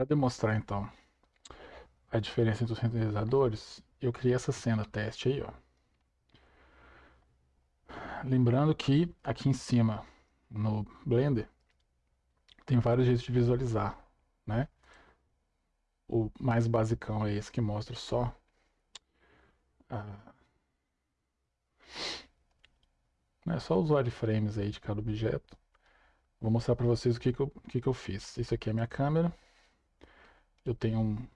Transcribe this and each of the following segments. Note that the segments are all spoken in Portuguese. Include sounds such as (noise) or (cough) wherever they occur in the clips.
Para demonstrar então a diferença entre os renderizadores, eu criei essa cena teste aí, ó. Lembrando que aqui em cima no Blender tem vários jeitos de visualizar, né? O mais basicão é esse que mostra só a... é só os wireframes aí de cada objeto. Vou mostrar para vocês o que, que, eu, o que, que eu fiz. Isso aqui é a minha câmera. Eu tenho um,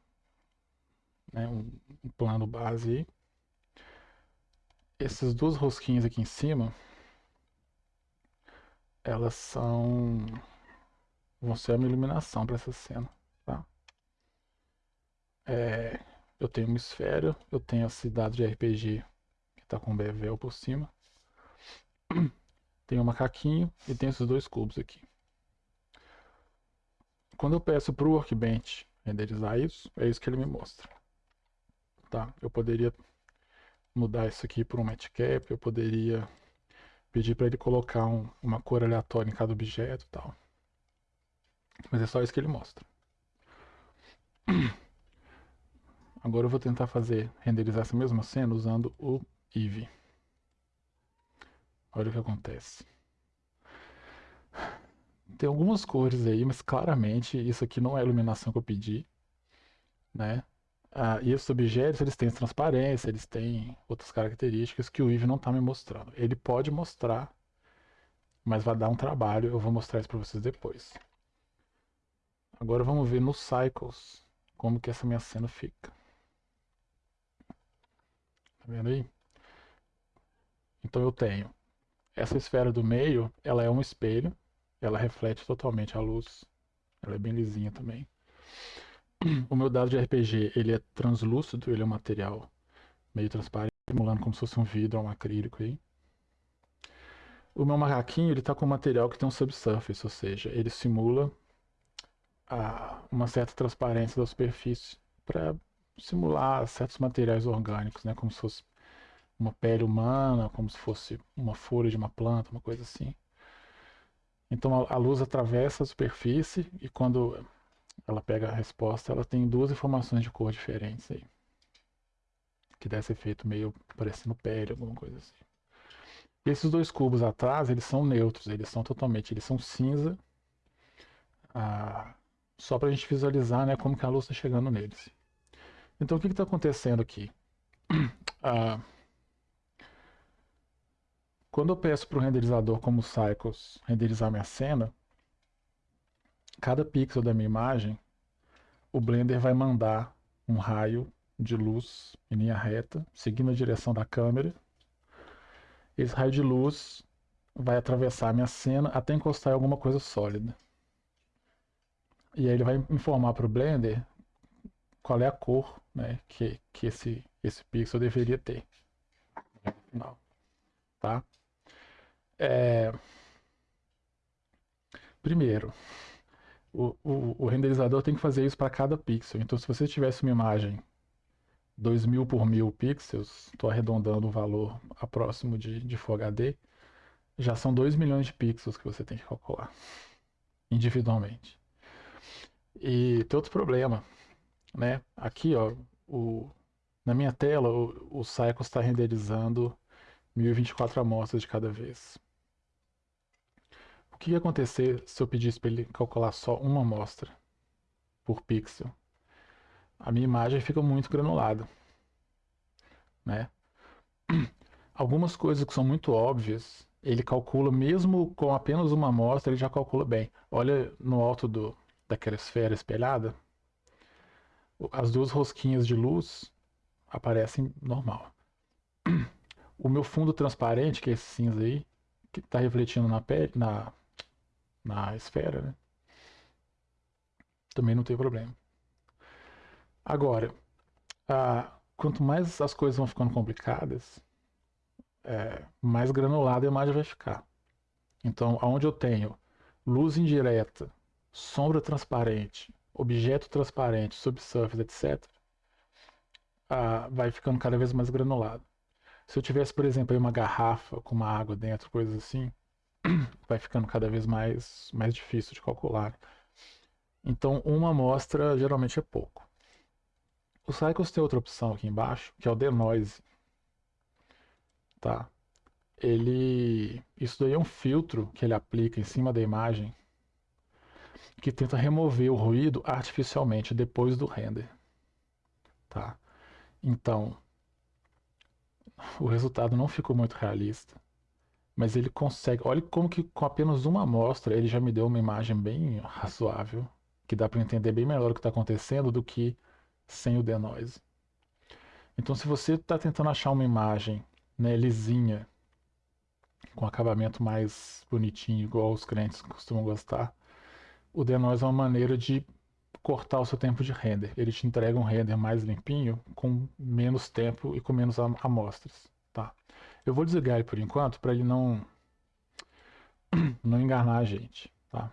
né, um, um plano base aí. Essas duas rosquinhas aqui em cima, elas são vão ser uma iluminação para essa cena, tá? É, eu tenho uma esfera, eu tenho a cidade de RPG que está com bevel por cima. Tem um macaquinho e tem esses dois cubos aqui. Quando eu peço para o Workbench renderizar isso, é isso que ele me mostra. Tá? Eu poderia mudar isso aqui por um matchcap, eu poderia pedir para ele colocar um, uma cor aleatória em cada objeto e tal. Mas é só isso que ele mostra. (clears throat) Agora eu vou tentar fazer, renderizar essa mesma cena usando o Eevee. Olha o que acontece. Tem algumas cores aí, mas claramente isso aqui não é a iluminação que eu pedi, né? Ah, e esses objetos, eles têm transparência, eles têm outras características que o Eevee não está me mostrando. Ele pode mostrar, mas vai dar um trabalho, eu vou mostrar isso para vocês depois. Agora vamos ver nos Cycles, como que essa minha cena fica. Tá vendo aí? Então eu tenho essa esfera do meio, ela é um espelho, ela reflete totalmente a luz. Ela é bem lisinha também. (clears throat) O meu dado de RPG, ele é translúcido, ele é um material meio transparente, simulando como se fosse um vidro ou um acrílico aí. O meu macaquinho, ele tá com um material que tem um subsurface, ou seja, ele simula a, uma certa transparência da superfície para simular certos materiais orgânicos, né, como se fosse uma pele humana, como se fosse uma folha de uma planta, uma coisa assim. Então a, luz atravessa a superfície e quando ela pega a resposta, ela tem duas informações de cor diferentes aí. Que dá esse efeito meio parecendo pele, alguma coisa assim. E esses dois cubos atrás, eles são neutros, eles são totalmente, eles são cinza. Ah, só para a gente visualizar né, como que a luz está chegando neles. Então o que está acontecendo aqui? (clears throat) Ah, quando eu peço para o renderizador como Cycles renderizar minha cena, cada pixel da minha imagem, o Blender vai mandar um raio de luz em linha reta, seguindo a direção da câmera. Esse raio de luz vai atravessar a minha cena até encostar em alguma coisa sólida. E aí ele vai informar para o Blender qual é a cor né, que, que esse, esse pixel deveria ter. Tá? É... Primeiro, o, o, o, renderizador tem que fazer isso para cada pixel. Então, se você tivesse uma imagem 2000 por 1000 pixels, estou arredondando o valor a próximo de, de Full HD, já são 2 milhões de pixels que você tem que calcular individualmente. E tem outro problema, né? Aqui, ó, o, na minha tela, o, o Cycles está renderizando 1024 amostras de cada vez. O que ia acontecer se eu pedisse para ele calcular só uma amostra por pixel? A minha imagem fica muito granulada, né? (clears throat) Algumas coisas que são muito óbvias, ele calcula mesmo com apenas uma amostra, ele já calcula bem. Olha no alto do, daquela esfera espelhada, as duas rosquinhas de luz aparecem normal. O meu fundo transparente, que é esse cinza aí, que está refletindo na pele, na, na esfera, né? Também não tem problema. Agora, quanto mais as coisas vão ficando complicadas, é, mais granulada a imagem vai ficar. Então, aonde eu tenho luz indireta, sombra transparente, objeto transparente, subsurface, etc., vai ficando cada vez mais granulado. Se eu tivesse, por exemplo, uma garrafa com uma água dentro, coisas assim, (clears throat) vai ficando cada vez mais, mais difícil de calcular. Então, uma amostra geralmente é pouco. O Cycles tem outra opção aqui embaixo, que é o Denoise. Tá? Ele, isso daí é um filtro que ele aplica em cima da imagem que tenta remover o ruído artificialmente depois do render. Tá? Então, o resultado não ficou muito realista, mas ele consegue. Olha como que com apenas uma amostra ele já me deu uma imagem bem razoável, que dá para entender bem melhor o que está acontecendo do que sem o denoise. Então, se você está tentando achar uma imagem né, lisinha, com acabamento mais bonitinho, igual os clientes costumam gostar, o denoise é uma maneira de cortar o seu tempo de render. Ele te entrega um render mais limpinho, com menos tempo e com menos amostras. Tá? Eu vou desligar ele por enquanto para ele não (clears throat) não enganar a gente. Tá?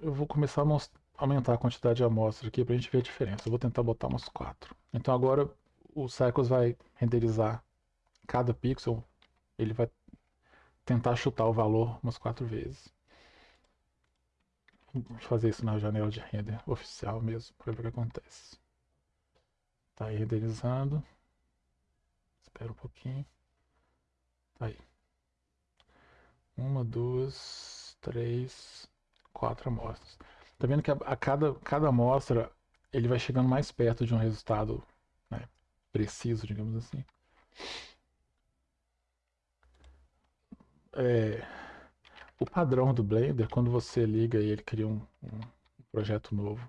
Eu vou começar a aumentar a quantidade de amostras aqui para a gente ver a diferença. Eu vou tentar botar umas quatro. Então agora o Cycles vai renderizar cada pixel, ele vai tentar chutar o valor umas quatro vezes. Fazer isso na janela de render oficial mesmo, para ver o que acontece. Tá aí renderizando. Espera um pouquinho. Tá aí. Uma, duas, três, quatro amostras. Tá vendo que a, a cada, cada amostra ele vai chegando mais perto de um resultado né, preciso, digamos assim. É, o padrão do Blender, quando você liga e ele cria um, um projeto novo,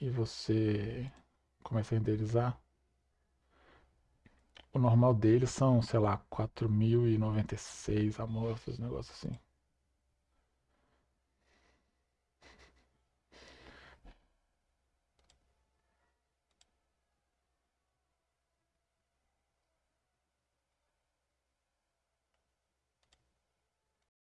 e você começa a renderizar, o normal dele são, sei lá, 4096 amostras, um negócio assim.